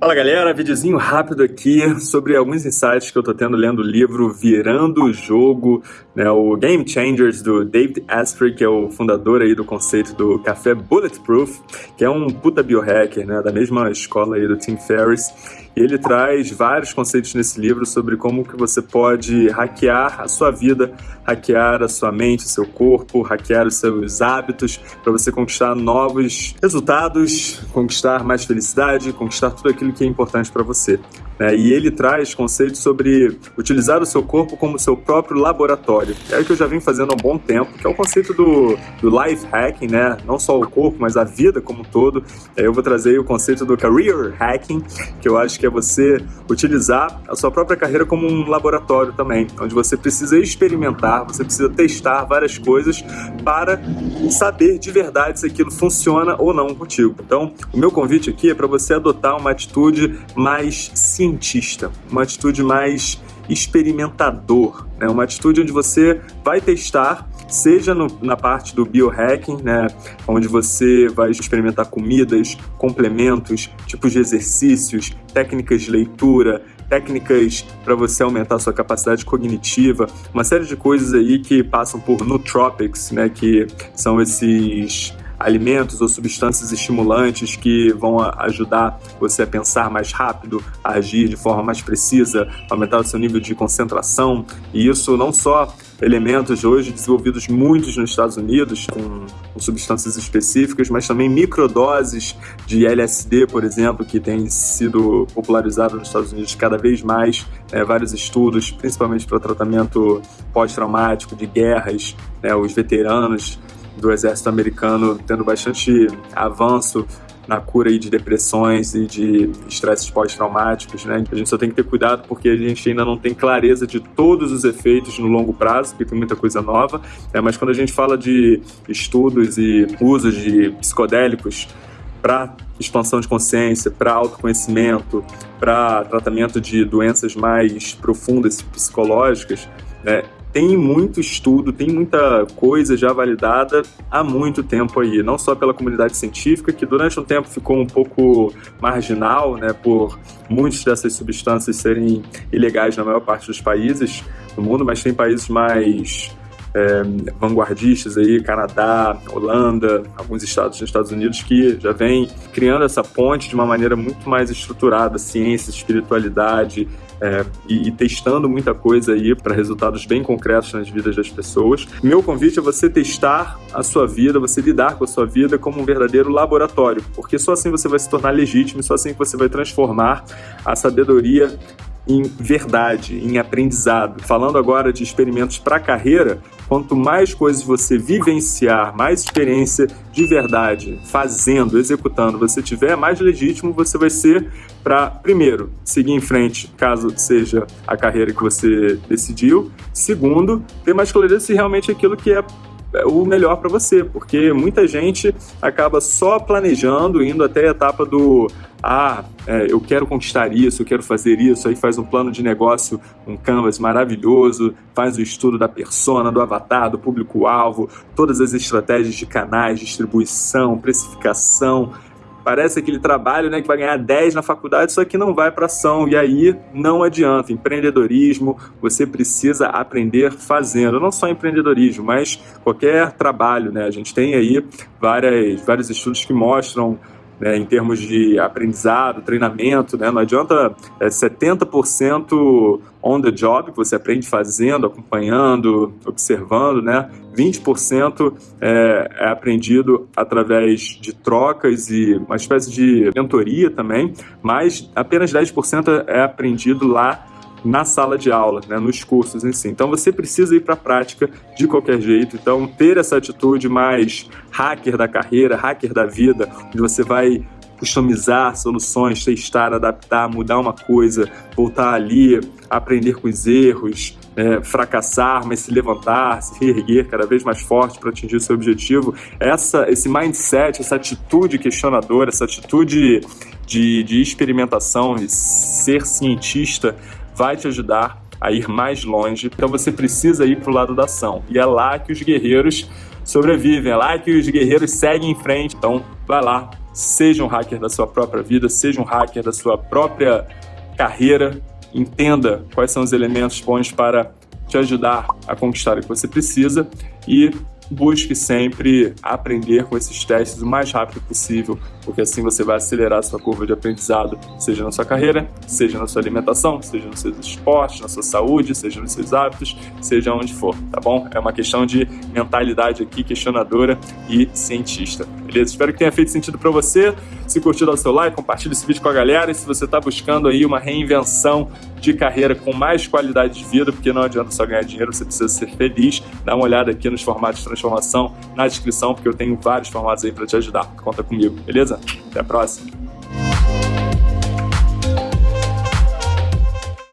Fala galera, videozinho rápido aqui sobre alguns insights que eu tô tendo lendo o livro Virando o Jogo, né, o Game Changers do David Asprey, que é o fundador aí do conceito do café Bulletproof, que é um puta biohacker, né, da mesma escola aí do Tim Ferriss. Ele traz vários conceitos nesse livro sobre como que você pode hackear a sua vida, hackear a sua mente, o seu corpo, hackear os seus hábitos para você conquistar novos resultados, conquistar mais felicidade, conquistar tudo aquilo que é importante para você. Né? E ele traz conceitos sobre utilizar o seu corpo como seu próprio laboratório. É o que eu já venho fazendo há um bom tempo, que é o conceito do, do life hacking, né? Não só o corpo, mas a vida como um todo. Eu vou trazer o conceito do career hacking, que eu acho que é você utilizar a sua própria carreira como um laboratório também, onde você precisa experimentar, você precisa testar várias coisas para saber de verdade se aquilo funciona ou não contigo. Então, o meu convite aqui é para você adotar uma atitude mais científica cientista, uma atitude mais experimentador, né? uma atitude onde você vai testar, seja no, na parte do biohacking, né? onde você vai experimentar comidas, complementos, tipos de exercícios, técnicas de leitura, técnicas para você aumentar sua capacidade cognitiva, uma série de coisas aí que passam por nootropics, né, que são esses alimentos ou substâncias estimulantes que vão ajudar você a pensar mais rápido, a agir de forma mais precisa, aumentar o seu nível de concentração. E isso não só elementos hoje desenvolvidos muitos nos Estados Unidos com, substâncias específicas, mas também microdoses de LSD, por exemplo, que tem sido popularizado nos Estados Unidos cada vez mais, né, vários estudos, principalmente para tratamento pós-traumático de guerras, né, os veteranos do exército americano tendo bastante avanço na cura de depressões e de estresses pós-traumáticos, né? A gente só tem que ter cuidado porque a gente ainda não tem clareza de todos os efeitos no longo prazo, porque tem muita coisa nova. É, mas quando a gente fala de estudos e usos de psicodélicos para expansão de consciência, para autoconhecimento, para tratamento de doenças mais profundas psicológicas, né, tem muito estudo, tem muita coisa já validada há muito tempo aí, não só pela comunidade científica, que durante um tempo ficou um pouco marginal, né, por muitas dessas substâncias serem ilegais na maior parte dos países do mundo, mas tem países mais é, vanguardistas aí, Canadá, Holanda, alguns estados nos Estados Unidos que já vem criando essa ponte de uma maneira muito mais estruturada, ciência, espiritualidade, é, e, e, testando muita coisa aí para resultados bem concretos nas vidas das pessoas. Meu convite é você testar a sua vida, você lidar com a sua vida como um verdadeiro laboratório, porque só assim você vai se tornar legítimo, só assim você vai transformar a sabedoria em verdade, em aprendizado. Falando agora de experimentos para carreira, quanto mais coisas você vivenciar, mais experiência de verdade, fazendo, executando você tiver, mais legítimo você vai ser para, primeiro, seguir em frente, caso seja a carreira que você decidiu. Segundo, ter mais clareza se realmente aquilo que é o melhor para você, porque muita gente acaba só planejando, indo até a etapa do ah, é, eu quero conquistar isso, eu quero fazer isso, aí faz um plano de negócio, um canvas maravilhoso, faz o estudo da persona, do avatar, do público-alvo, todas as estratégias de canais, distribuição, precificação, parece aquele trabalho né, que vai ganhar 10 na faculdade, só que não vai para ação. E aí não adianta. Empreendedorismo, você precisa aprender fazendo. Não só empreendedorismo, mas qualquer trabalho. Né? A gente tem aí várias, vários estudos que mostram né, em termos de aprendizado, treinamento, né, não adianta é, 70% on the job, que você aprende fazendo, acompanhando, observando, né, 20% é, é aprendido através de trocas e uma espécie de mentoria também, mas apenas 10% é aprendido lá na sala de aula, né, nos cursos em si. Então você precisa ir para a prática de qualquer jeito. Então ter essa atitude mais hacker da carreira, hacker da vida, onde você vai customizar soluções, testar, adaptar, mudar uma coisa, voltar ali, aprender com os erros, é, fracassar, mas se levantar, se reerguer cada vez mais forte para atingir o seu objetivo. Essa, esse mindset, essa atitude questionadora, essa atitude de, de experimentação e ser cientista vai te ajudar a ir mais longe. Então você precisa ir para o lado da ação. E é lá que os guerreiros sobrevivem, é lá que os guerreiros seguem em frente. Então vai lá, seja um hacker da sua própria vida, seja um hacker da sua própria carreira, entenda quais são os elementos bons para te ajudar a conquistar o que você precisa e busque sempre aprender com esses testes o mais rápido possível, porque assim você vai acelerar a sua curva de aprendizado, seja na sua carreira, seja na sua alimentação, seja nos seus esportes, na sua saúde, seja nos seus hábitos, seja onde for, tá bom? É uma questão de mentalidade aqui, questionadora e cientista, beleza? Espero que tenha feito sentido para você. Se curtiu, dá o seu like, compartilha esse vídeo com a galera e se você está buscando aí uma reinvenção de carreira com mais qualidade de vida, porque não adianta só ganhar dinheiro, você precisa ser feliz. Dá uma olhada aqui nos formatos de transformação na descrição, porque eu tenho vários formatos aí para te ajudar. Conta comigo, beleza? Até a próxima!